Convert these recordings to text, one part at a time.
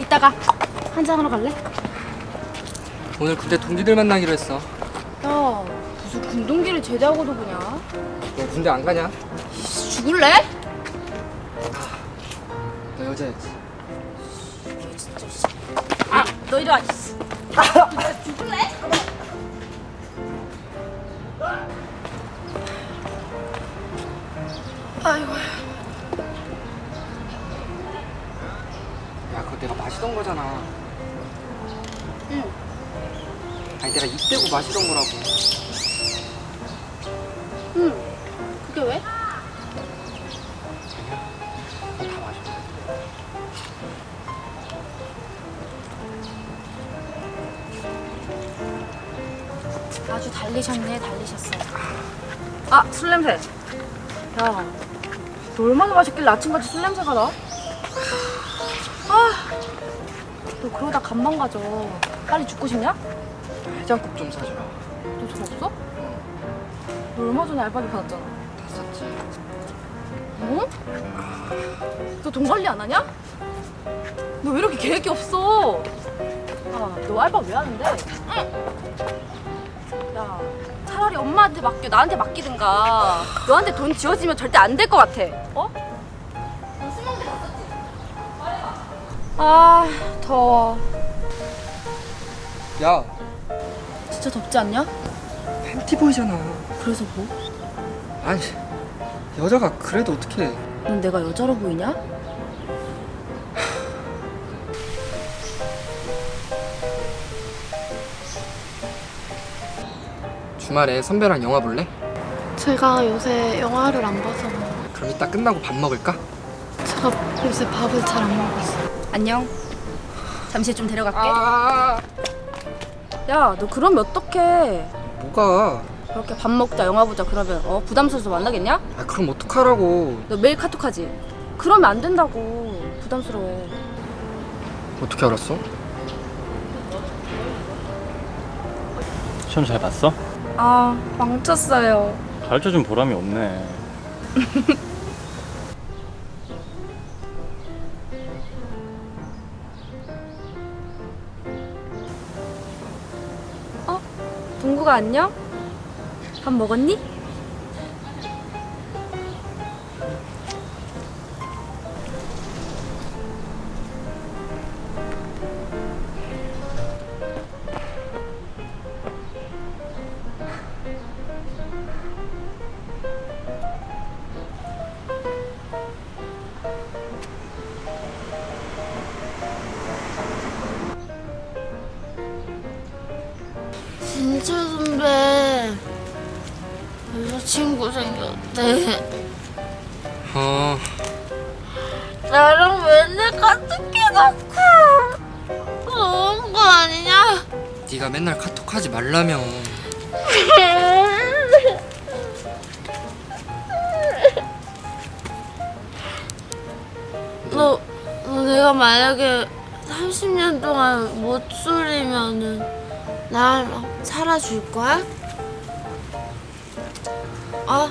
이따가 한잔하러 갈래? 오늘 그때 동기들 만나기로 했어. 야 무슨 군동기를 제대하고도 보냐? 너 군대 안 가냐? 죽을래? 너 여자야지. 아, 너 이리 와. 너 죽을래? 아이고. 마시던 거잖아. 응. 아니, 내가 입대고 마시던 거라고. 응. 그게 왜? 아니야. 다 마셔. 아주 달리셨네, 달리셨어. 아, 술 냄새. 야, 너 얼마나 마셨길래 아침까지 술 냄새가 나? 아, 너 그러다 간만 가져. 빨리 죽고 싶냐? 해장국 좀 사주라. 너돈 없어? 너 얼마 전에 알바비 받았잖아. 다 썼지. 뭐? 너돈 관리 안 하냐? 너 왜 이렇게 계획이 없어? 아, 너 알바 왜 하는데? 야, 차라리 엄마한테 맡겨, 나한테 맡기든가. 너한테 돈 지어지면 절대 안 될 것 같아. 어? 아, 더워. 야, 진짜 덥지 않냐? 팬티 보이잖아. 그래서 뭐? 아니, 여자가 그래도 어떻게 넌 내가 여자로 보이냐? 주말에 선배랑 영화 볼래? 제가 요새 영화를 안 봐서 그럼 이따 끝나고 밥 먹을까? 제가 요새 밥을 잘 안 먹었어요. 안녕. 잠시 좀 데려갈게. 아, 야, 너 그러면 어떡해? 뭐가? 그렇게 밥 먹자, 영화 보자 그러면 어 부담스러워서 만나겠냐? 아, 그럼 어떡하라고? 너 매일 카톡하지? 그러면 안 된다고. 부담스러워. 어떻게 알았어? 시험 잘 봤어? 아, 망쳤어요. 가르쳐준 보람이 없네. 동구가 안녕? 밥 먹었니? 진짜 선배 여자친구 생겼대. 어, 나랑 맨날 카톡 해놓고 너무한 거 아니냐? 네가 맨날 카톡하지 말라며. 너, 너 내가 만약에 30년 동안 못 소리면은 날 살아줄 거야? 어?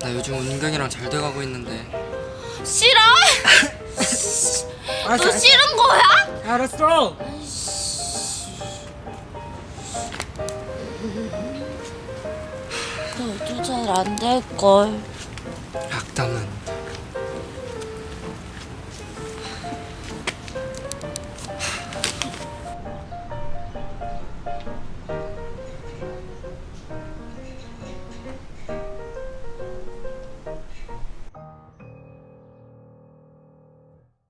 나 요즘 은경이랑 잘 돼가고 있는데. 싫어? 아, 너 싫은 거야? 알았어. 너도 잘안 될걸. 악담은